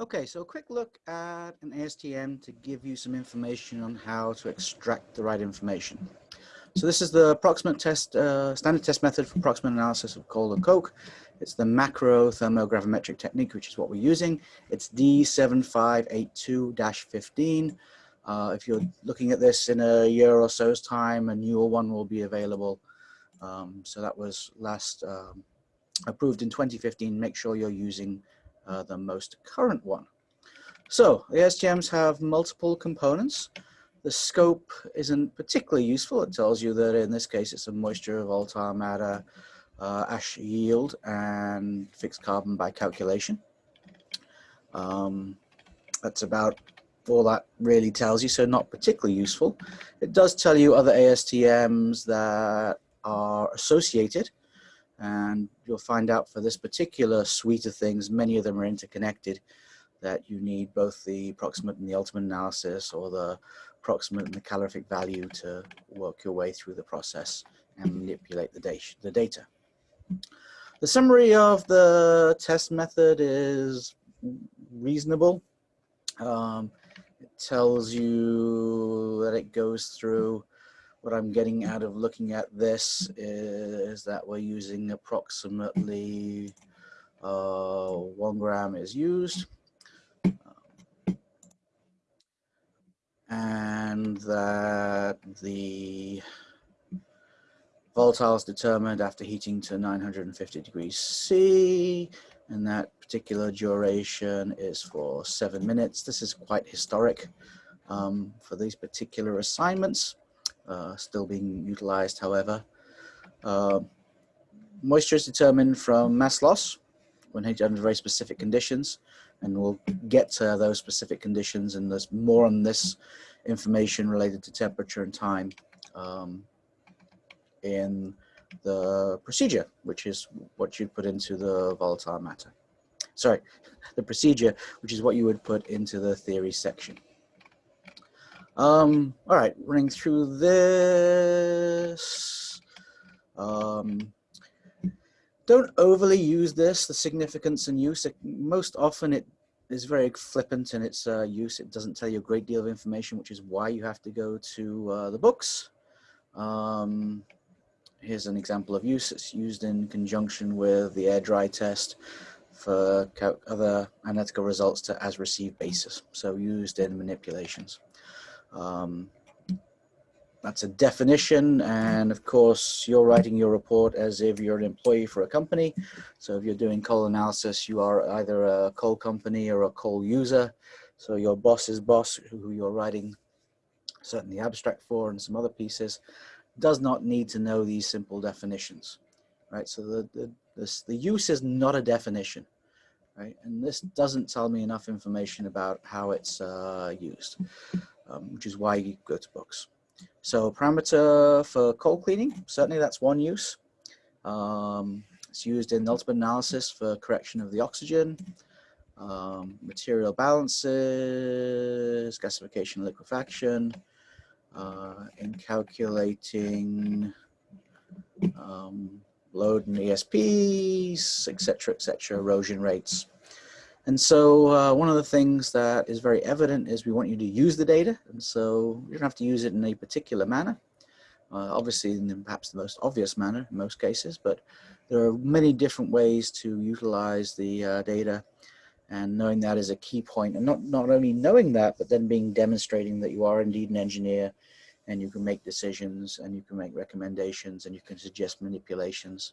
Okay, so a quick look at an ASTM to give you some information on how to extract the right information. So this is the approximate test, uh, standard test method for approximate analysis of coal and coke. It's the macro thermogravimetric technique, which is what we're using. It's D7582-15. Uh, if you're looking at this in a year or so's time, a newer one will be available. Um, so that was last um, approved in 2015. Make sure you're using the most current one. So the ASTMs have multiple components. The scope isn't particularly useful. It tells you that in this case it's a moisture, volatile matter, uh, ash yield, and fixed carbon by calculation. Um, that's about all that really tells you, so not particularly useful. It does tell you other ASTMs that are associated and you'll find out for this particular suite of things, many of them are interconnected, that you need both the approximate and the ultimate analysis or the approximate and the calorific value to work your way through the process and manipulate the, the data. The summary of the test method is reasonable. Um, it tells you that it goes through what I'm getting out of looking at this is that we're using approximately uh, one gram is used. and that the volatile is determined after heating to 950 degrees C and that particular duration is for seven minutes. This is quite historic um, for these particular assignments uh, still being utilized, however. Uh, moisture is determined from mass loss when under very specific conditions, and we'll get to those specific conditions and there's more on this information related to temperature and time um, in the procedure, which is what you'd put into the volatile matter. Sorry, the procedure, which is what you would put into the theory section. Um, all right, running through this. Um, don't overly use this, the significance and use. It, most often it is very flippant in its uh, use. It doesn't tell you a great deal of information, which is why you have to go to uh, the books. Um, here's an example of use. It's used in conjunction with the air dry test for other analytical results to as received basis. So used in manipulations. Um, that's a definition and of course you're writing your report as if you're an employee for a company. So if you're doing coal analysis you are either a coal company or a coal user. So your boss's boss who you're writing certainly abstract for and some other pieces does not need to know these simple definitions right? So the the, this, the use is not a definition right? And this doesn't tell me enough information about how it's uh, used um, which is why you go to books. So parameter for coal cleaning, certainly that's one use. Um, it's used in ultimate analysis for correction of the oxygen, um, material balances, gasification, liquefaction, uh, in calculating um, load and ESPs, etc., etc., erosion rates. And so uh, one of the things that is very evident is we want you to use the data. And so you don't have to use it in a particular manner. Uh, obviously, in perhaps the most obvious manner in most cases, but there are many different ways to utilize the uh, data and knowing that is a key point and not, not only knowing that, but then being demonstrating that you are indeed an engineer and you can make decisions and you can make recommendations and you can suggest manipulations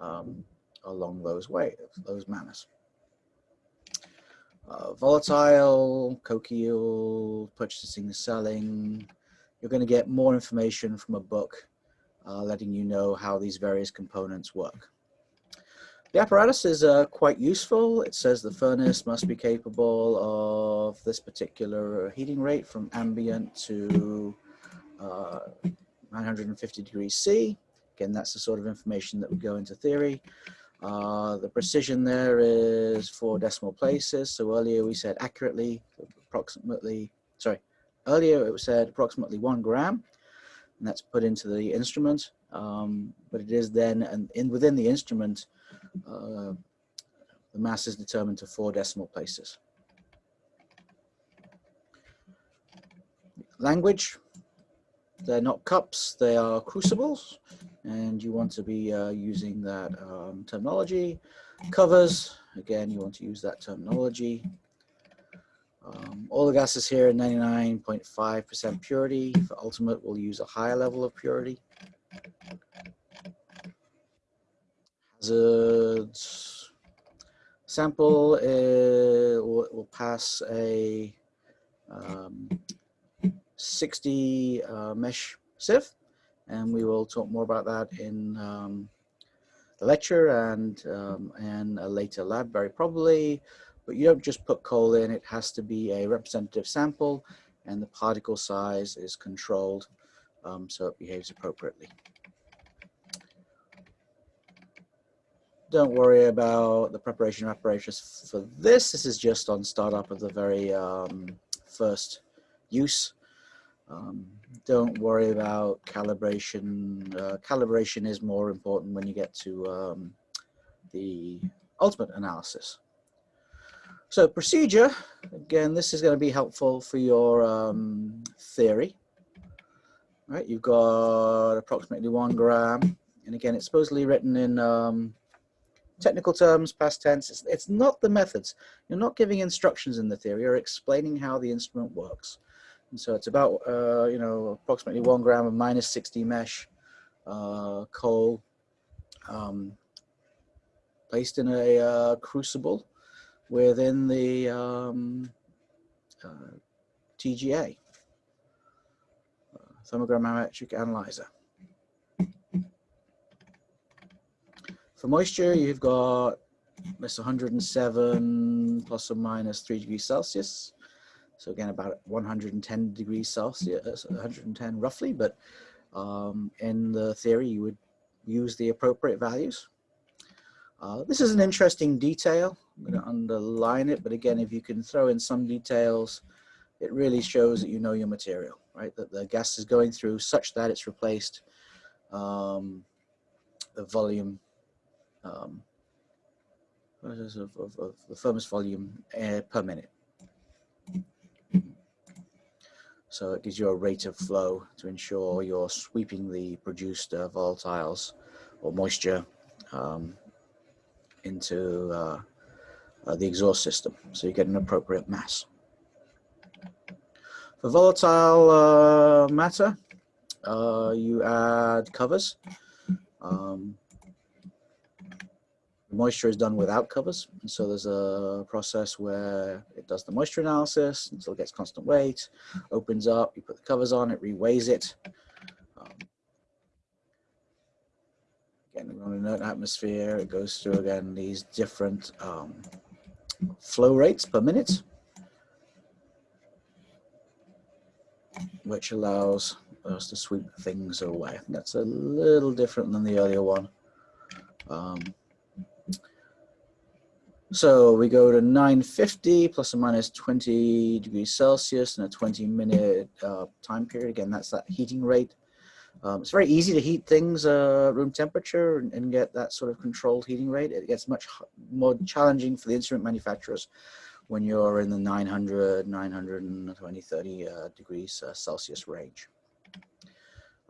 um, along those ways, those manners uh, volatile, yield, purchasing selling. You're going to get more information from a book uh, letting you know how these various components work. The apparatus is uh, quite useful. It says the furnace must be capable of this particular heating rate from ambient to uh, 950 degrees C. Again, that's the sort of information that would go into theory. Uh, the precision there is four decimal places. So earlier we said accurately, approximately, sorry, earlier it was said approximately one gram, and that's put into the instrument. Um, but it is then, and in, within the instrument, uh, the mass is determined to four decimal places. Language, they're not cups, they are crucibles, and you want to be uh, using that um, terminology. Covers, again, you want to use that terminology. Um, all the gases here are 99.5% purity. For ultimate, we'll use a higher level of purity. Hazards. Sample uh, will, will, pass a um, 60 uh, mesh sieve, and we will talk more about that in um, the lecture and, um, and a later lab, very probably. But you don't just put coal in, it has to be a representative sample and the particle size is controlled um, so it behaves appropriately. Don't worry about the preparation apparatus for this. This is just on startup of the very um, first use. Um, don't worry about calibration. Uh, calibration is more important when you get to um, the ultimate analysis. So procedure, again, this is going to be helpful for your um, theory. Right, you've got approximately one gram, and again, it's supposedly written in um, technical terms, past tense. It's, it's not the methods. You're not giving instructions in the theory. You're explaining how the instrument works. And so it's about, uh, you know, approximately one gram of minus 60 mesh uh, coal um, placed in a uh, crucible within the um, uh, TGA, uh, thermogravimetric analyzer. For moisture, you've got this 107 plus or minus 3 degrees Celsius. So again, about 110 degrees Celsius, 110 roughly, but um, in the theory, you would use the appropriate values. Uh, this is an interesting detail. I'm going to underline it, but again, if you can throw in some details, it really shows that you know your material, right? That the gas is going through such that it's replaced um, the volume, um, of, of, of, the thermos volume uh, per minute. So it gives you a rate of flow to ensure you're sweeping the produced uh, volatiles or moisture um, into uh, uh, the exhaust system. So you get an appropriate mass. For volatile uh, matter, uh, you add covers. Um, moisture is done without covers. And so there's a process where it does the moisture analysis until it gets constant weight, opens up, you put the covers on, it reweighs it. Um, again, on an inert atmosphere, it goes through again these different um, flow rates per minute, which allows us to sweep things away. That's a little different than the earlier one. Um, so we go to 950 plus or minus 20 degrees Celsius in a 20 minute uh, time period. Again, that's that heating rate. Um, it's very easy to heat things uh, room temperature and, and, get that sort of controlled heating rate. It gets much more challenging for the instrument manufacturers when you're in the 900, 920, 30 uh, degrees uh, Celsius range.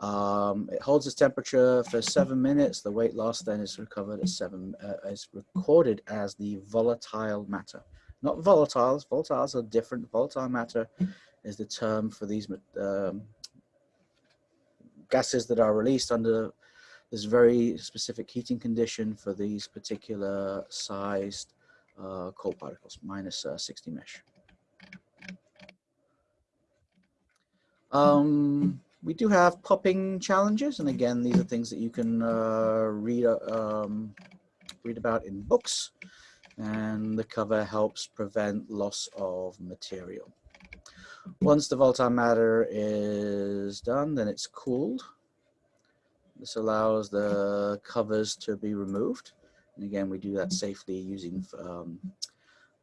Um, it holds its temperature for seven minutes. The weight loss then is recovered as seven, uh, is recorded as the volatile matter. Not volatiles, volatiles are different. Volatile matter is the term for these um, gases that are released under this very specific heating condition for these particular sized uh, coal particles, minus, uh, 60 mesh. Um, we do have popping challenges, and again, these are things that you can uh, read, um, read about in books, and the cover helps prevent loss of material. Once the volatile matter is done, then it's cooled. This allows the covers to be removed. And again, we do that safely using um,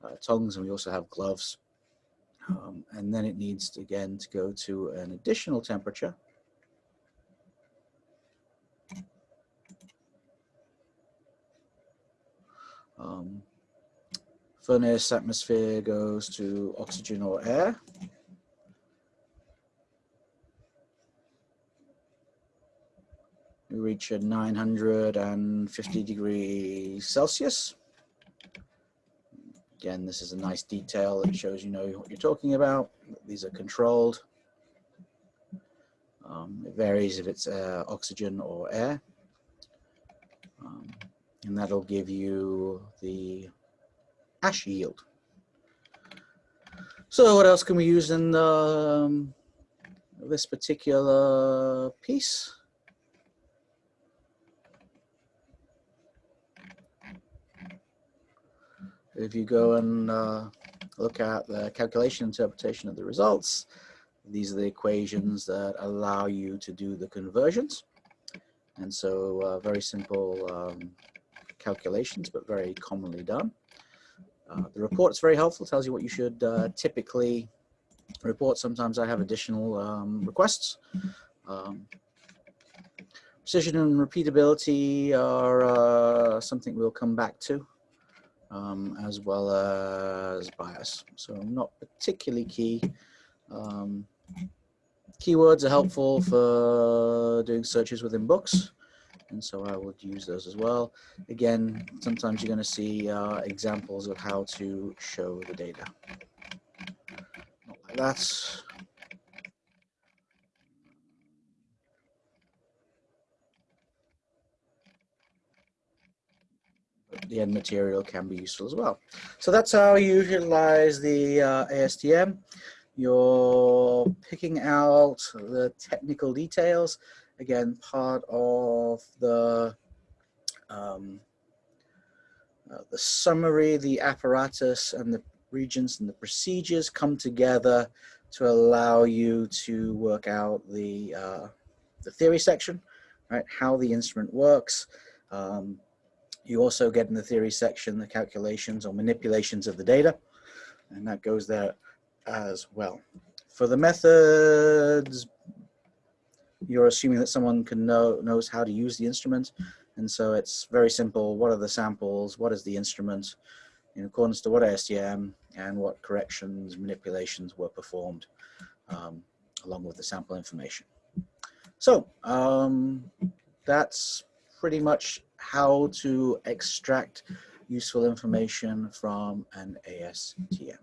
uh, tongs and we also have gloves. Um, and then it needs, to, again, to go to an additional temperature. Um, furnace atmosphere goes to oxygen or air. We reach a 950 degrees Celsius. Again, this is a nice detail that shows you know what you're talking about. These are controlled. Um, it varies if it's uh, oxygen or air. Um, and that'll give you the ash yield. So what else can we use in um, this particular piece? If you go and uh, look at the calculation interpretation of the results, these are the equations that allow you to do the conversions. And so uh, very simple um, calculations, but very commonly done. Uh, the report is very helpful, tells you what you should uh, typically report. Sometimes I have additional um, requests. Um, precision and repeatability are uh, something we'll come back to, um, as well as bias. So not particularly key. Um, keywords are helpful for doing searches within books and so I would use those as well. Again, sometimes you're going to see uh, examples of how to show the data. Not like that. The end material can be useful as well. So that's how you utilize the uh, ASTM. You're picking out the technical details again, part of the um, uh, the summary, the apparatus and the reagents and the procedures come together to allow you to work out the, uh, the theory section, right? How the instrument works. Um, you also get in the theory section the calculations or manipulations of the data, and that goes there as well. For the methods you're assuming that someone can know knows how to use the instrument. And so it's very simple. What are the samples? What is the instrument? In accordance to what ASTM and what corrections, manipulations were performed um, along with the sample information. So um, that's pretty much how to extract useful information from an ASTM.